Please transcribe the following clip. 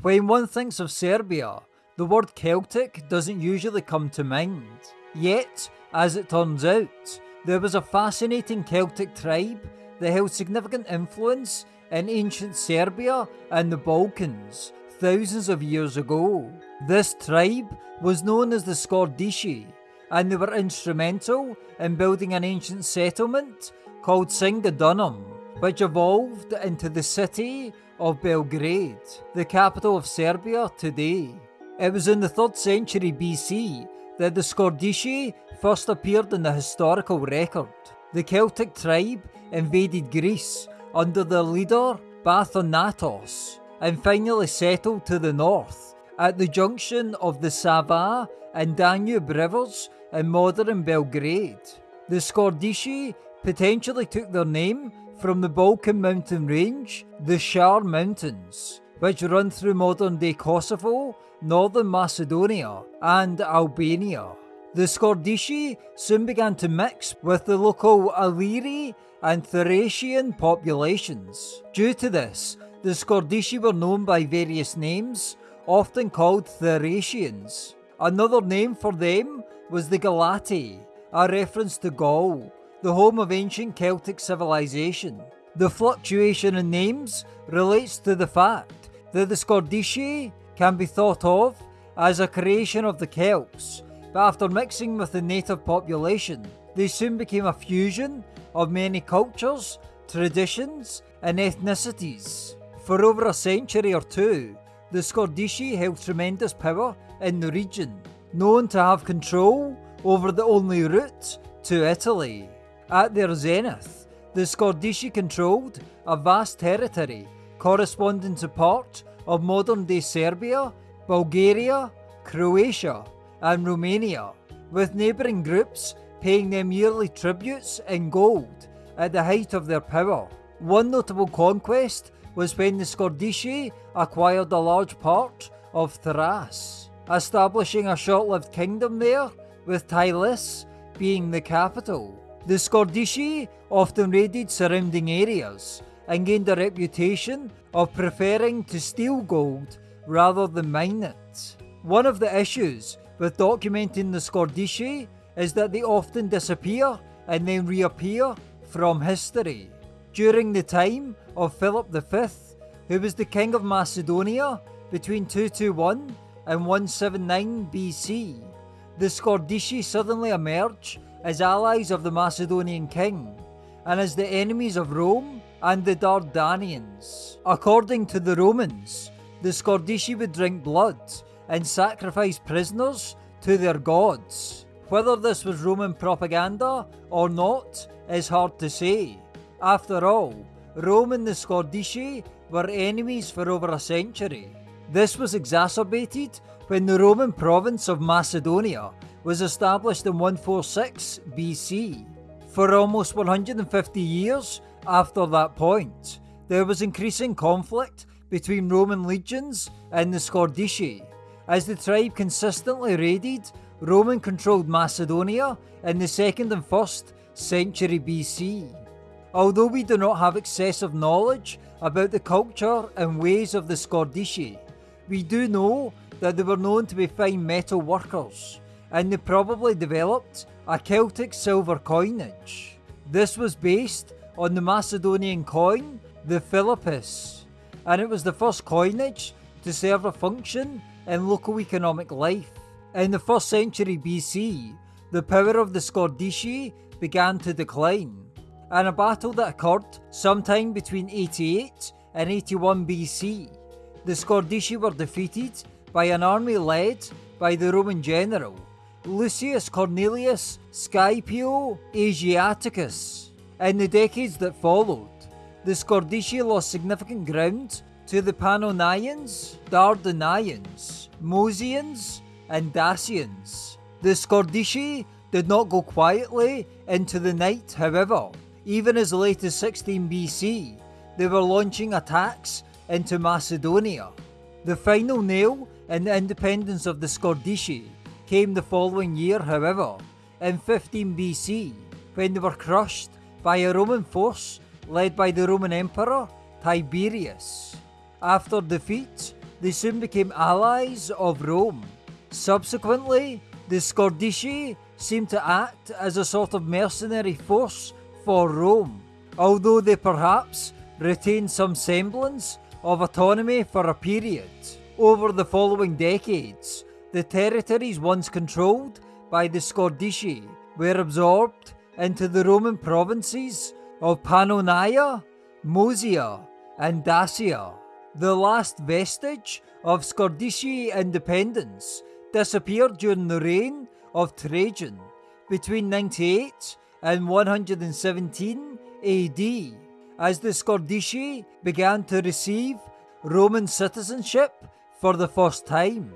When one thinks of Serbia, the word Celtic doesn't usually come to mind. Yet, as it turns out, there was a fascinating Celtic tribe that held significant influence in ancient Serbia and the Balkans thousands of years ago. This tribe was known as the Scordisci, and they were instrumental in building an ancient settlement called Singidunum, which evolved into the city of Belgrade, the capital of Serbia today. It was in the 3rd century BC that the Scordisci first appeared in the historical record. The Celtic tribe invaded Greece under their leader Bathanattos and finally settled to the north at the junction of the Sava and Danube rivers in modern Belgrade. The Scordisci potentially took their name from the Balkan mountain range, the Shar Mountains, which run through modern day Kosovo, northern Macedonia, and Albania. The Scordisci soon began to mix with the local Illyri and Thracian populations. Due to this, the Scordisci were known by various names, often called Thracians. Another name for them was the Galati, a reference to Gaul, the home of ancient Celtic civilization. The fluctuation in names relates to the fact that the Scordisci can be thought of as a creation of the Celts, but after mixing with the native population, they soon became a fusion of many cultures, traditions, and ethnicities. For over a century or two, the Scordisci held tremendous power in the region, known to have control over the only route to Italy. At their zenith, the Scordisci controlled a vast territory corresponding to part of modern day Serbia, Bulgaria, Croatia, and Romania, with neighbouring groups paying them yearly tributes in gold at the height of their power. One notable conquest was when the Scordisci acquired a large part of Thrace, establishing a short-lived kingdom there, with Tylis being the capital. The Scordisci often raided surrounding areas and gained a reputation of preferring to steal gold rather than mine it. One of the issues with documenting the Scordisci is that they often disappear and then reappear from history. During the time of Philip V, who was the king of Macedonia between 221 and 179 BC, the Scordisci suddenly emerge as allies of the Macedonian king and as the enemies of Rome and the Dardanians. According to the Romans, the Scordisci would drink blood and sacrifice prisoners to their gods. Whether this was Roman propaganda or not is hard to say. After all, Rome and the Scordisci were enemies for over a century. This was exacerbated when the Roman province of Macedonia was established in 146 BC. For almost 150 years after that point, there was increasing conflict between Roman legions and the Scordisci, as the tribe consistently raided Roman controlled Macedonia in the 2nd and 1st century BC. Although we do not have excessive knowledge about the culture and ways of the Scordisci, we do know that they were known to be fine metal workers, and they probably developed a Celtic silver coinage. This was based on the Macedonian coin, the Philippus, and it was the first coinage to serve a function in local economic life. In the 1st century BC, the power of the Scordisci began to decline, and a battle that occurred sometime between 88 and 81 BC. The Scordisci were defeated by an army led by the Roman general Lucius Cornelius Scipio Asiaticus. In the decades that followed, the Scordisci lost significant ground to the Pannonians, Dardanians, Moesians, and Dacians. The Scordisci did not go quietly into the night, however. Even as late as 16 BC, they were launching attacks into Macedonia. The final nail in the independence of the Scordisci came the following year, however, in 15 BC, when they were crushed by a Roman force led by the Roman Emperor Tiberius. After defeat, they soon became allies of Rome. Subsequently, the Scordisci seemed to act as a sort of mercenary force for Rome, although they perhaps retained some semblance of autonomy for a period. Over the following decades, the territories once controlled by the Scordisci were absorbed into the Roman provinces of Pannonia, Moesia, and Dacia. The last vestige of Scordisci independence disappeared during the reign of Trajan between 98 and 117 AD as the Scordisci began to receive Roman citizenship for the first time.